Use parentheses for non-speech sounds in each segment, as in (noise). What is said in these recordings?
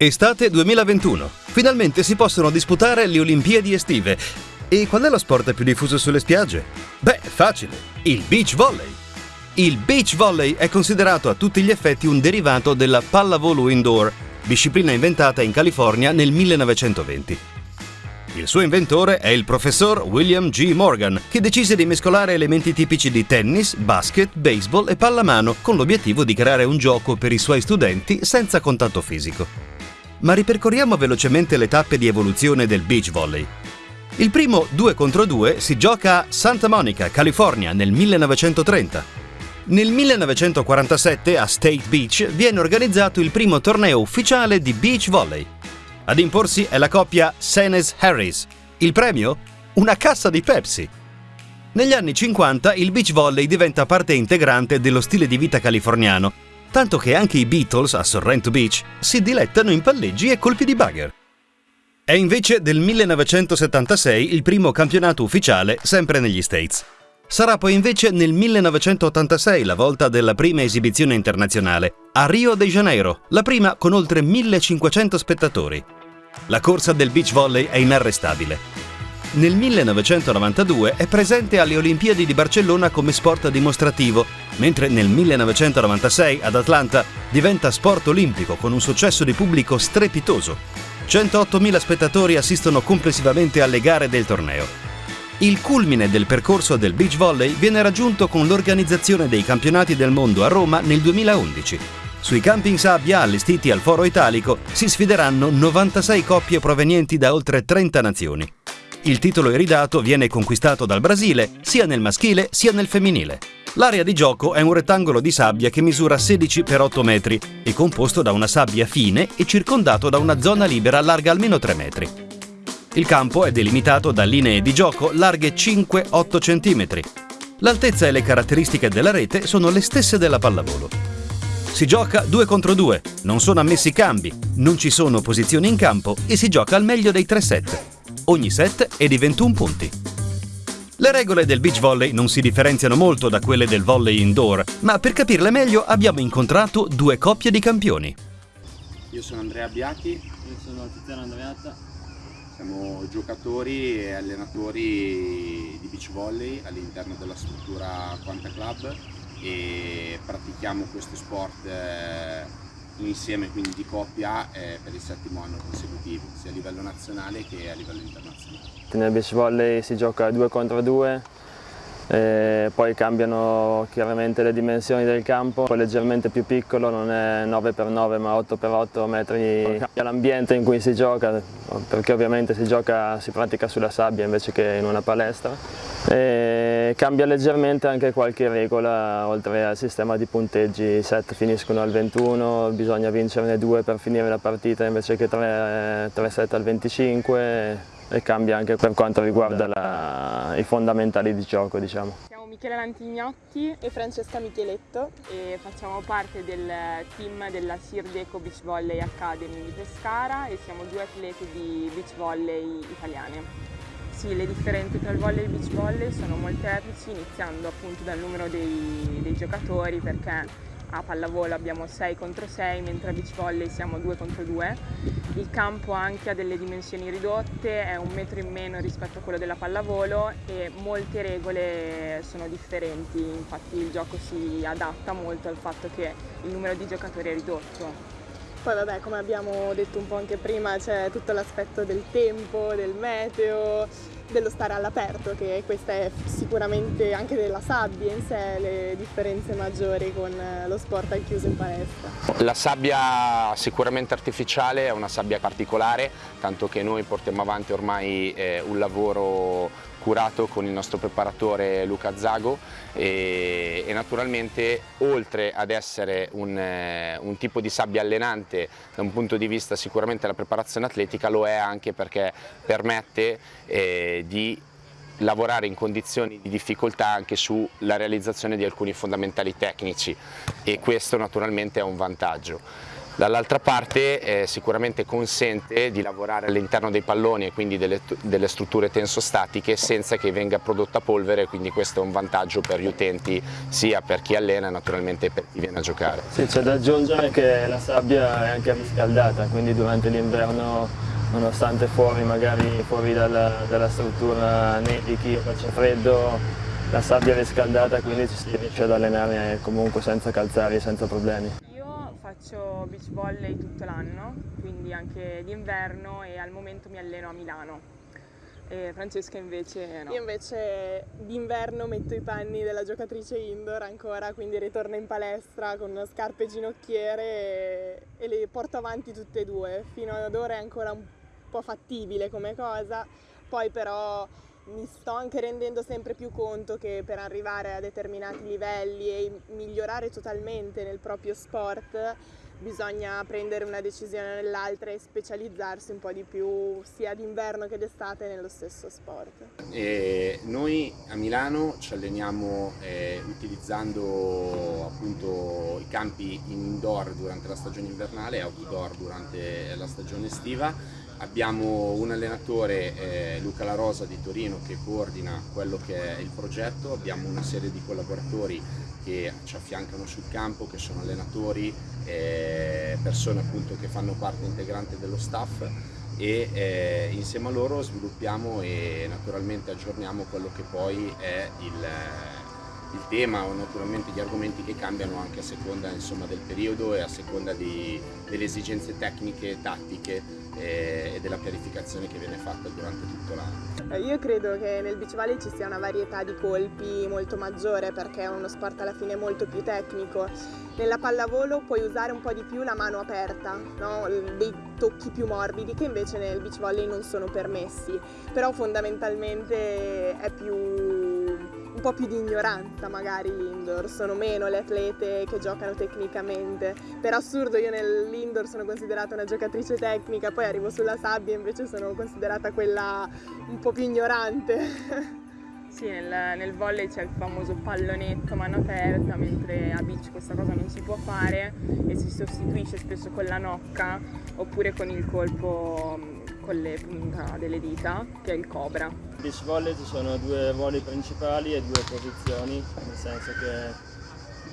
Estate 2021. Finalmente si possono disputare le Olimpiadi estive. E qual è lo sport più diffuso sulle spiagge? Beh, facile. Il beach volley. Il beach volley è considerato a tutti gli effetti un derivato della pallavolo indoor, disciplina inventata in California nel 1920. Il suo inventore è il professor William G. Morgan, che decise di mescolare elementi tipici di tennis, basket, baseball e pallamano con l'obiettivo di creare un gioco per i suoi studenti senza contatto fisico ma ripercorriamo velocemente le tappe di evoluzione del beach volley. Il primo 2 contro 2 si gioca a Santa Monica, California, nel 1930. Nel 1947 a State Beach viene organizzato il primo torneo ufficiale di beach volley. Ad imporsi è la coppia Senes-Harris. Il premio? Una cassa di Pepsi. Negli anni 50 il beach volley diventa parte integrante dello stile di vita californiano tanto che anche i Beatles a Sorrento Beach si dilettano in palleggi e colpi di bugger. È invece del 1976 il primo campionato ufficiale sempre negli States. Sarà poi invece nel 1986 la volta della prima esibizione internazionale, a Rio de Janeiro, la prima con oltre 1500 spettatori. La corsa del beach volley è inarrestabile. Nel 1992 è presente alle Olimpiadi di Barcellona come sport dimostrativo, mentre nel 1996 ad Atlanta diventa sport olimpico con un successo di pubblico strepitoso. 108.000 spettatori assistono complessivamente alle gare del torneo. Il culmine del percorso del beach volley viene raggiunto con l'organizzazione dei campionati del mondo a Roma nel 2011. Sui campi in sabbia allestiti al Foro Italico si sfideranno 96 coppie provenienti da oltre 30 nazioni. Il titolo iridato viene conquistato dal Brasile sia nel maschile sia nel femminile. L'area di gioco è un rettangolo di sabbia che misura 16 x 8 metri e composto da una sabbia fine e circondato da una zona libera larga almeno 3 metri. Il campo è delimitato da linee di gioco larghe 5-8 cm. L'altezza e le caratteristiche della rete sono le stesse della pallavolo. Si gioca 2 contro 2, non sono ammessi cambi, non ci sono posizioni in campo e si gioca al meglio dei 3 set. Ogni set è di 21 punti. Le regole del beach volley non si differenziano molto da quelle del volley indoor, ma per capirle meglio abbiamo incontrato due coppie di campioni. Io sono Andrea Biachi. Io sono Tiziano Andreatta. Siamo giocatori e allenatori di beach volley all'interno della struttura Quanta Club e pratichiamo questo sport eh, insieme quindi di coppia eh, per il settimo anno consecutivo, sia a livello nazionale che a livello internazionale. Nel beach volley si gioca 2 contro 2, eh, poi cambiano chiaramente le dimensioni del campo, poi leggermente più piccolo, non è 9x9 ma 8x8 metri. L'ambiente in cui si gioca, perché ovviamente si, gioca, si pratica sulla sabbia invece che in una palestra. E cambia leggermente anche qualche regola, oltre al sistema di punteggi, i set finiscono al 21, bisogna vincerne due per finire la partita invece che 3, 3 set al 25 e cambia anche per quanto riguarda la, i fondamentali di gioco. Diciamo. Michele Lantignotti e Francesca Micheletto e facciamo parte del team della Sirdeco Beach Volley Academy di Pescara e siamo due atleti di beach volley italiane. Sì, le differenze tra il volley e il beach volley sono molteplici, iniziando appunto dal numero dei, dei giocatori perché a pallavolo abbiamo 6 contro 6, mentre a beach volley siamo 2 contro 2. Il campo anche ha delle dimensioni ridotte, è un metro in meno rispetto a quello della pallavolo e molte regole sono differenti, infatti il gioco si adatta molto al fatto che il numero di giocatori è ridotto. Poi vabbè, come abbiamo detto un po' anche prima, c'è tutto l'aspetto del tempo, del meteo, dello stare all'aperto, che questa è sicuramente anche della sabbia in sé le differenze maggiori con lo sport al chiuso in palestra. La sabbia sicuramente artificiale è una sabbia particolare, tanto che noi portiamo avanti ormai eh, un lavoro curato con il nostro preparatore Luca Zago e, e naturalmente oltre ad essere un, eh, un, tipo di sabbia allenante da un punto di vista sicuramente della preparazione atletica lo è anche perché permette eh, di lavorare in condizioni di difficoltà anche sulla realizzazione di alcuni fondamentali tecnici e questo naturalmente è un vantaggio. Dall'altra parte eh, sicuramente consente di lavorare all'interno dei palloni e quindi delle, delle strutture tensostatiche senza che venga prodotta polvere, quindi questo è un vantaggio per gli utenti sia per chi allena e naturalmente per chi viene a giocare. Sì, c'è da aggiungere che la sabbia è anche riscaldata, quindi durante l'inverno nonostante fuori magari fuori dalla, dalla struttura nevichi o faccia freddo la sabbia è riscaldata quindi ci si riesce ad allenare comunque senza calzari e senza problemi faccio beach volley tutto l'anno, quindi anche d'inverno e al momento mi alleno a Milano. E Francesca invece no. Io invece d'inverno metto i panni della giocatrice indoor ancora, quindi ritorno in palestra con scarpe ginocchiere e, e le porto avanti tutte e due. Fino ad ora è ancora un po' fattibile come cosa, poi però mi sto anche rendendo sempre più conto che per arrivare a determinati livelli e migliorare totalmente nel proprio sport bisogna prendere una decisione nell'altra e specializzarsi un po' di più sia d'inverno che d'estate nello stesso sport. E noi a Milano ci alleniamo eh, utilizzando appunto i campi indoor durante la stagione invernale e outdoor durante la stagione estiva Abbiamo un allenatore, eh, Luca La Rosa di Torino, che coordina quello che è il progetto, abbiamo una serie di collaboratori che ci affiancano sul campo, che sono allenatori, eh, persone appunto che fanno parte integrante dello staff e eh, insieme a loro sviluppiamo e naturalmente aggiorniamo quello che poi è il, il tema o naturalmente gli argomenti che cambiano anche a seconda insomma, del periodo e a seconda di, delle esigenze tecniche tattiche e, e della pianificazione che viene fatta durante tutto l'anno. Eh, io credo che nel beach volley ci sia una varietà di colpi molto maggiore perché è uno sport alla fine molto più tecnico. Nella pallavolo puoi usare un po' di più la mano aperta, no? dei tocchi più morbidi che invece nel beach volley non sono permessi, però fondamentalmente è più un po' più di ignoranza magari l'indoor, sono meno le atlete che giocano tecnicamente. Per assurdo io nell'indoor sono considerata una giocatrice tecnica, poi arrivo sulla sabbia e invece sono considerata quella un po' più ignorante. (laughs) Sì, nel, nel volley c'è il famoso pallonetto mano aperta, mentre a beach questa cosa non si può fare e si sostituisce spesso con la nocca oppure con il colpo con le punta delle dita, che è il cobra. In beach volley ci sono due voli principali e due posizioni, nel senso che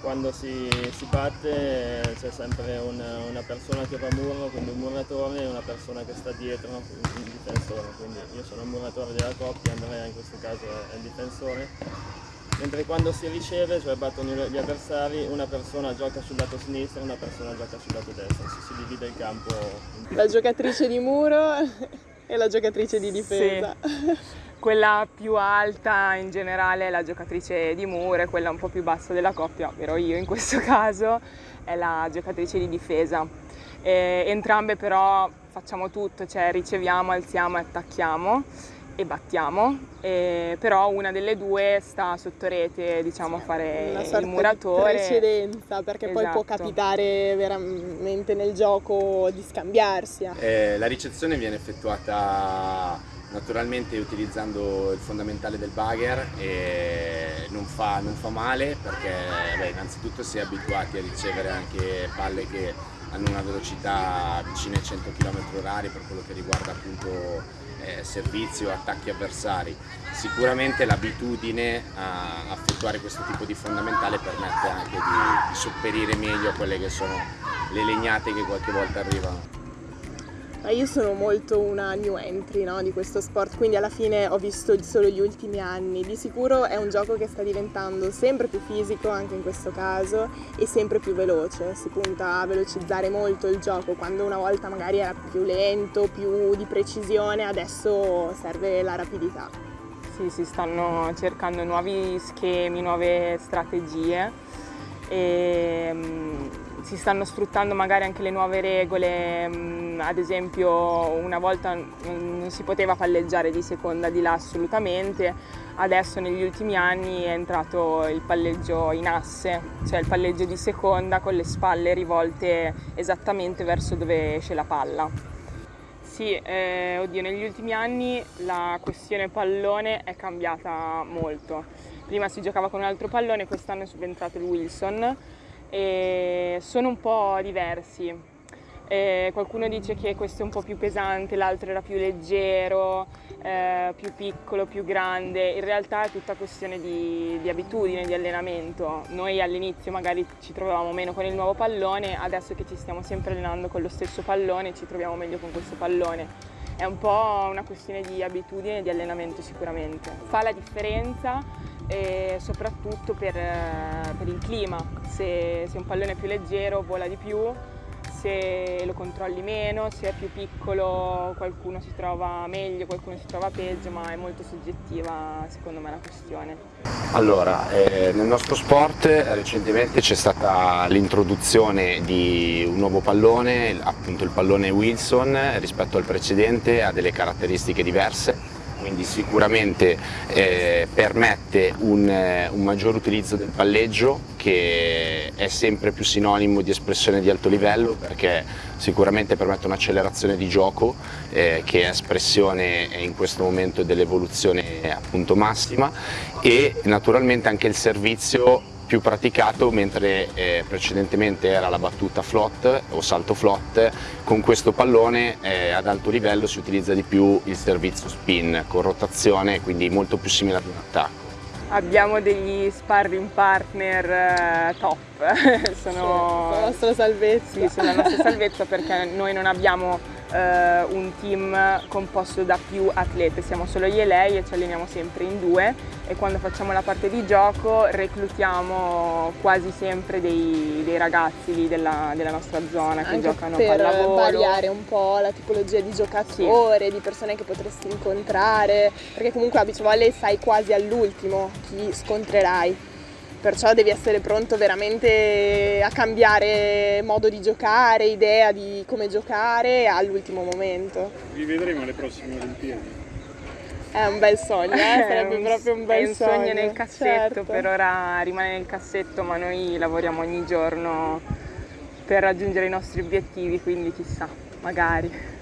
quando si, si batte c'è sempre una, una, persona che va a muro, quindi un muratore e una persona che sta dietro, un difensore. Quindi io sono il muratore della coppia, Andrea in questo caso è il difensore mentre quando si riceve, cioè battono gli avversari, una persona gioca sul lato sinistro e una persona gioca sul lato destro, si, si divide il campo. La giocatrice di muro e la giocatrice di difesa. Sì. Quella più alta in generale è la giocatrice di muro e quella un po' più bassa della coppia, ovvero io in questo (laughs) caso, è la giocatrice di difesa. E entrambe però facciamo tutto, cioè riceviamo, alziamo e attacchiamo e battiamo, e però una delle due sta sotto rete diciamo, a fare una il muratore. Di precedenza perché esatto. poi può esatto. capitare veramente nel gioco di scambiarsi. Eh, la ricezione viene effettuata naturalmente utilizzando il fondamentale del bugger e non fa, non fa male perché beh, innanzitutto si è abituati a ricevere anche palle che hanno una velocità vicina ai 100 km h per quello che riguarda appunto eh, servizi o attacchi avversari. Sicuramente l'abitudine a effettuare questo tipo di fondamentale permette anche di, di sopperire meglio a quelle che sono le legnate che qualche volta arrivano. Io sono molto una new entry no, di questo sport, quindi alla fine ho visto solo gli ultimi anni. Di sicuro è un gioco che sta diventando sempre più fisico, anche in questo caso, e sempre più veloce. Si punta a velocizzare molto il gioco, quando una volta magari era più lento, più di precisione, adesso serve la rapidità. Sì, si stanno cercando nuovi schemi, nuove strategie. E, mm, si stanno sfruttando magari anche le nuove regole, mm, ad esempio una volta non si poteva palleggiare di seconda di là assolutamente, adesso negli ultimi anni è entrato il palleggio in asse, cioè il palleggio di seconda con le spalle rivolte esattamente verso dove esce la palla. Sì, eh, oddio, negli ultimi anni la questione pallone è cambiata molto. Prima si giocava con un altro pallone, quest'anno è subentrato il Wilson, e sono un po' diversi. Eh, qualcuno dice che questo è un po' più pesante, l'altro era più leggero, eh, più piccolo, più grande. In realtà è tutta questione di, di abitudine, di allenamento. Noi all'inizio magari ci trovavamo meno con il nuovo pallone, adesso che ci stiamo sempre allenando con lo stesso pallone ci troviamo meglio con questo pallone. È un po' una questione di abitudine e di allenamento sicuramente. Fa la differenza e soprattutto per, per il clima. Se, se un pallone è più leggero vola di più, se lo controlli meno, se è più piccolo qualcuno si trova meglio, qualcuno si trova peggio, ma è molto soggettiva secondo me la questione. Allora, eh, nel nostro sport recentemente c'è stata l'introduzione di un nuovo pallone, appunto il pallone Wilson rispetto al precedente ha delle caratteristiche diverse quindi sicuramente eh, permette un, eh, un, maggior utilizzo del palleggio che è sempre più sinonimo di espressione di alto livello perché sicuramente permette un'accelerazione di gioco eh, che è espressione in questo momento dell'evoluzione appunto massima e naturalmente anche il servizio più praticato mentre eh, precedentemente era la battuta flot o salto flot, con questo pallone eh, ad alto livello si utilizza di più il servizio spin con rotazione, quindi molto più simile ad un attacco. Abbiamo degli sparring partner eh, top, (laughs) sono... Sì, la nostra salvezza. Sì, sono la nostra salvezza perché noi non abbiamo eh, un team composto da più atlete, siamo solo io e lei e ci alleniamo sempre in due e quando facciamo la parte di gioco reclutiamo quasi sempre dei, dei ragazzi della, della, nostra zona che Anche giocano per pallavolo. variare un po' la tipologia di giocatori, sì. di persone che potresti incontrare, perché comunque a beach volley sai quasi all'ultimo chi scontrerai perciò devi essere pronto veramente a cambiare modo di giocare, idea di come giocare all'ultimo momento. Vi vedremo alle prossime Olimpiadi. È un bel sogno, eh? (laughs) sarebbe un, proprio un bel sogno. È un sogno nel cassetto, certo. per ora rimane nel cassetto, ma noi lavoriamo ogni giorno per raggiungere i nostri obiettivi, quindi chissà, magari.